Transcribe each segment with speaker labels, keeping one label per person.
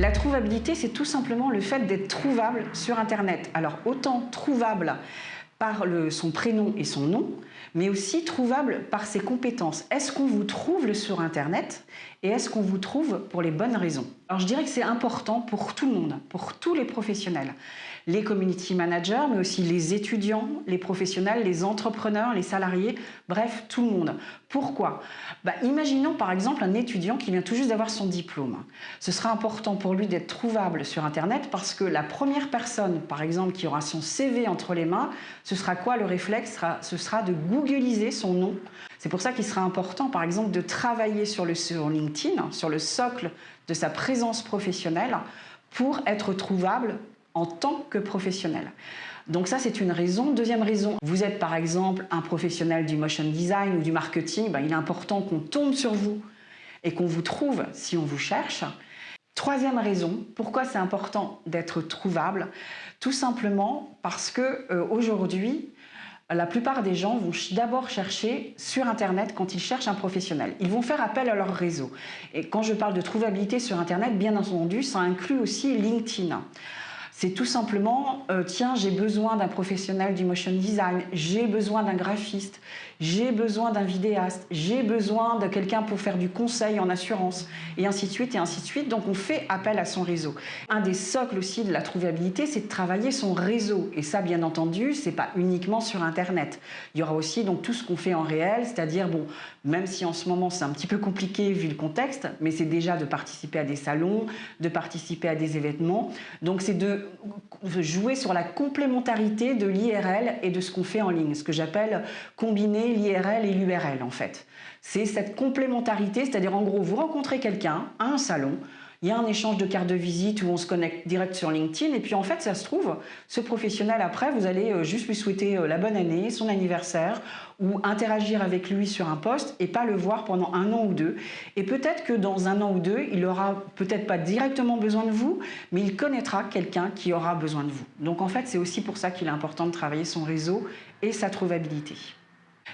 Speaker 1: La trouvabilité, c'est tout simplement le fait d'être trouvable sur Internet. Alors, autant trouvable par son prénom et son nom, mais aussi trouvable par ses compétences. Est-ce qu'on vous trouve sur Internet? Et est-ce qu'on vous trouve pour les bonnes raisons? Alors je dirais que c'est important pour tout le monde, pour tous les professionnels les community managers, mais aussi les étudiants, les professionnels, les entrepreneurs, les salariés, bref, tout le monde. Pourquoi? Bah, Imaginons par exemple un étudiant qui vient tout juste d'avoir son diplôme. Ce sera important pour lui d'être trouvable sur Internet parce que la première personne, par exemple, qui aura son CV entre les mains, ce sera quoi? Le réflexe Ce sera de googliser son nom. C'est pour ça qu'il sera important, par exemple, de travailler sur, le, LinkedIn, sur le socle de sa présence professionnelle, pour être trouvable en tant que professionnel. Donc ça, c'est une raison. Deuxième raison, vous êtes par exemple un professionnel du motion design ou du marketing, ben, il est important qu'on tombe sur vous et qu'on vous trouve si on vous cherche. Troisième raison, pourquoi c'est important d'être trouvable? Tout simplement parce que euh, aujourd'hui, la plupart des gens vont d'abord chercher sur Internet quand ils cherchent un professionnel. Ils vont faire appel à leur réseau. Et quand je parle de trouvabilité sur Internet, bien entendu, ça inclut aussi LinkedIn. C'est tout simplement, euh, tiens, j'ai besoin d'un professionnel du motion design, j'ai besoin d'un graphiste, j'ai besoin d'un vidéaste, j'ai besoin de quelqu'un pour faire du conseil en assurance, et ainsi de suite, et ainsi de suite. Donc on fait appel à son réseau. Un des socles aussi de la trouvabilité, c'est de travailler son réseau. Et ça, bien entendu, c'est pas uniquement sur Internet. Il y aura aussi donc tout ce qu'on fait en réel, c'est-à-dire, bon, même si en ce moment c'est un petit peu compliqué vu le contexte, mais c'est déjà de participer à des salons, de participer à des événements. Donc c'est de jouer sur la complémentarité de l'IRL et de ce qu'on fait en ligne, ce que j'appelle combiner l'IRL et l'URL en fait. C'est cette complémentarité, c'est-à-dire en gros, vous rencontrez quelqu'un à un salon, il y a un échange de cartes de visite où on se connecte direct sur LinkedIn et puis en fait ça se trouve, ce professionnel après vous allez euh, juste lui souhaiter euh, la bonne année, son anniversaire ou interagir avec lui sur un poste et pas le voir pendant un an ou deux et peut-être que dans un an ou deux il aura peut-être pas directement besoin de vous mais il connaîtra quelqu'un qui aura besoin de vous. Donc en fait c'est aussi pour ça qu'il est important de travailler son réseau et sa trouvabilité.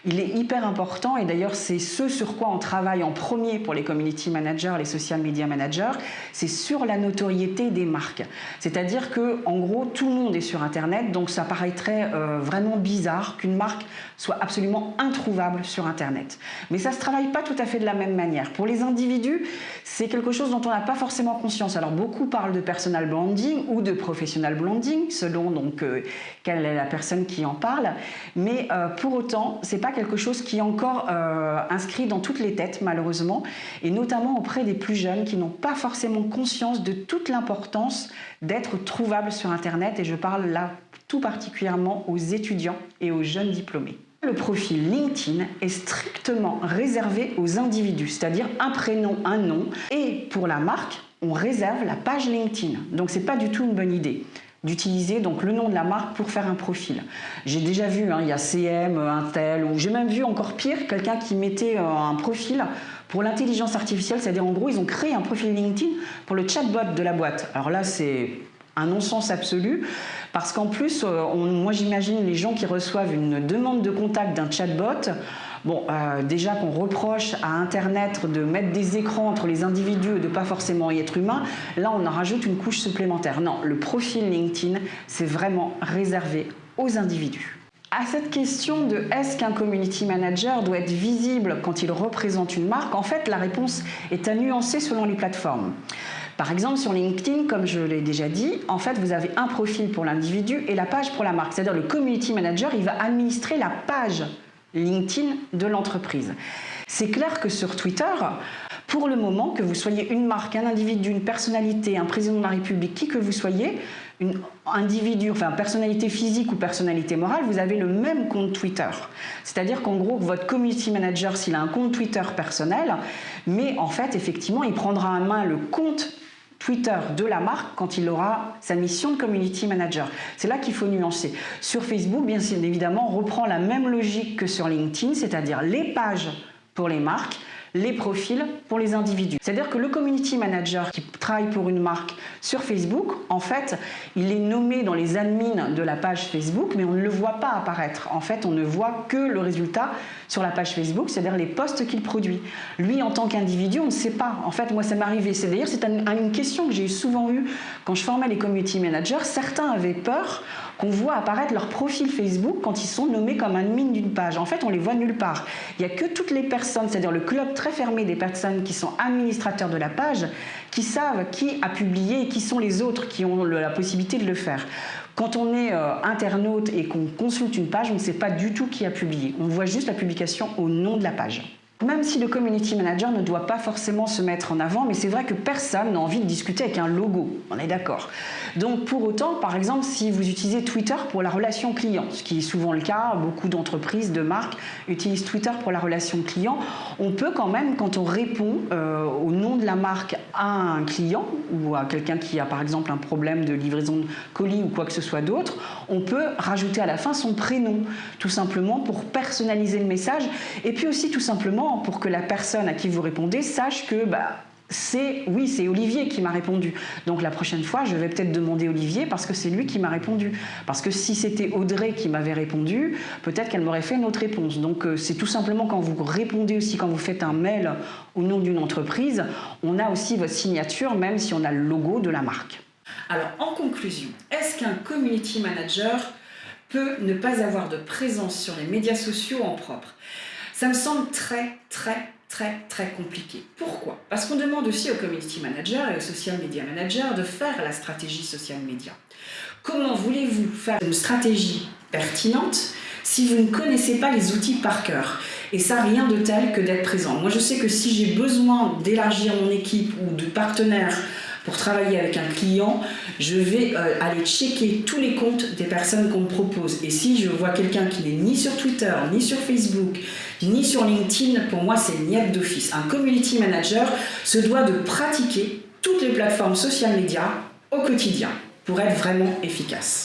Speaker 1: Il est hyper important et d'ailleurs c'est ce sur quoi on travaille en premier pour les community managers, les social media managers, c'est sur la notoriété des marques. C'est-à-dire que en gros tout le monde est sur internet donc ça paraîtrait euh, vraiment bizarre qu'une marque soit absolument introuvable sur internet. Mais ça se travaille pas tout à fait de la même manière. Pour les individus, c'est quelque chose dont on n'a pas forcément conscience. Alors beaucoup parlent de personal branding ou de professional branding selon donc euh, quelle est la personne qui en parle, mais euh, pour autant c'est quelque chose qui est encore euh, inscrit dans toutes les têtes, malheureusement, et notamment auprès des plus jeunes qui n'ont pas forcément conscience de toute l'importance d'être trouvable sur Internet, et je parle là tout particulièrement aux étudiants et aux jeunes diplômés. Le profil LinkedIn est strictement réservé aux individus, c'est-à-dire un prénom, un nom, et pour la marque, on réserve la page LinkedIn. Donc c'est pas du tout une bonne idée d'utiliser donc le nom de la marque pour faire un profil. J'ai déjà vu, hein, il y a CM, Intel, ou j'ai même vu encore pire, quelqu'un qui mettait euh, un profil pour l'intelligence artificielle, c'est-à-dire en gros ils ont créé un profil LinkedIn pour le chatbot de la boîte. Alors là c'est un non-sens absolu, parce qu'en plus, euh, moi j'imagine les gens qui reçoivent une demande de contact d'un chatbot, Bon, euh, déjà qu'on reproche à Internet de mettre des écrans entre les individus et de pas forcément y être humain, là on en rajoute une couche supplémentaire. Non, le profil LinkedIn, c'est vraiment réservé aux individus. À cette question de est-ce qu'un community manager doit être visible quand il représente une marque, en fait la réponse est à nuancer selon les plateformes. Par exemple, sur LinkedIn, comme je l'ai déjà dit, en fait, vous avez un profil pour l'individu et la page pour la marque. C'est-à-dire le community manager, il va administrer la page LinkedIn de l'entreprise. C'est clair que sur Twitter, pour le moment, que vous soyez une marque, un individu, une personnalité, un président de la République, qui que vous soyez, une individu, enfin personnalité physique ou personnalité morale, vous avez le même compte Twitter. C'est-à-dire qu'en gros, votre community manager, s'il a un compte Twitter personnel, mais en fait, effectivement, il prendra en main le compte Twitter de la marque quand il aura sa mission de community manager. C'est là qu'il faut nuancer. Sur Facebook, bien évidemment, on reprend la même logique que sur LinkedIn, c'est-à-dire les pages pour les marques, les profils pour les individus. C'est-à-dire que le community manager qui travaille pour une marque sur Facebook, en fait, il est nommé dans les admins de la page Facebook, mais on ne le voit pas apparaître. En fait, on ne voit que le résultat sur la page Facebook, c'est-à-dire les posts qu'il produit. Lui, en tant qu'individu, on ne sait pas. En fait, moi, ça m'est arrivé. C'est d'ailleurs c'est une question que j'ai souvent eue quand je formais les community managers. Certains avaient peur qu'on voit apparaître leur profil Facebook quand ils sont nommés comme admin d'une page. En fait, on les voit nulle part. Il n'y a que toutes les personnes, c'est-à-dire le club fermé des personnes qui sont administrateurs de la page, qui savent qui a publié et qui sont les autres qui ont la possibilité de le faire. Quand on est euh, internaute et qu'on consulte une page, on ne sait pas du tout qui a publié. On voit juste la publication au nom de la page. Même si le community manager ne doit pas forcément se mettre en avant, mais c'est vrai que personne n'a envie de discuter avec un logo, on est d'accord. Donc pour autant, par exemple, si vous utilisez Twitter pour la relation client, ce qui est souvent le cas, beaucoup d'entreprises, de marques utilisent Twitter pour la relation client, on peut quand même, quand on répond euh, au nom de la marque à un client ou à quelqu'un qui a par exemple un problème de livraison de colis ou quoi que ce soit d'autre, on peut rajouter à la fin son prénom, tout simplement pour personnaliser le message et puis aussi tout simplement pour que la personne à qui vous répondez sache que bah, c'est oui, c'est Olivier qui m'a répondu. Donc la prochaine fois, je vais peut-être demander Olivier parce que c'est lui qui m'a répondu. Parce que si c'était Audrey qui m'avait répondu, peut-être qu'elle m'aurait fait une autre réponse. Donc euh, c'est tout simplement quand vous répondez aussi, quand vous faites un mail au nom d'une entreprise, on a aussi votre signature, même si on a le logo de la marque.
Speaker 2: Alors en conclusion, est-ce qu'un community manager peut ne pas avoir de présence sur les médias sociaux en propre? Ça me semble très, très, très, très compliqué. Pourquoi? Parce qu'on demande aussi au community manager et au social media manager de faire la stratégie social media. Comment voulez-vous faire une stratégie pertinente si vous ne connaissez pas les outils par cœur? Et ça, rien de tel que d'être présent. Moi, je sais que si j'ai besoin d'élargir mon équipe ou de partenaires pour travailler avec un client, je vais euh, aller checker tous les comptes des personnes qu'on me propose. Et si je vois quelqu'un qui n'est ni sur Twitter, ni sur Facebook, ni sur LinkedIn, pour moi c'est niette d'office. Un community manager se doit de pratiquer toutes les plateformes social media au quotidien pour être vraiment efficace.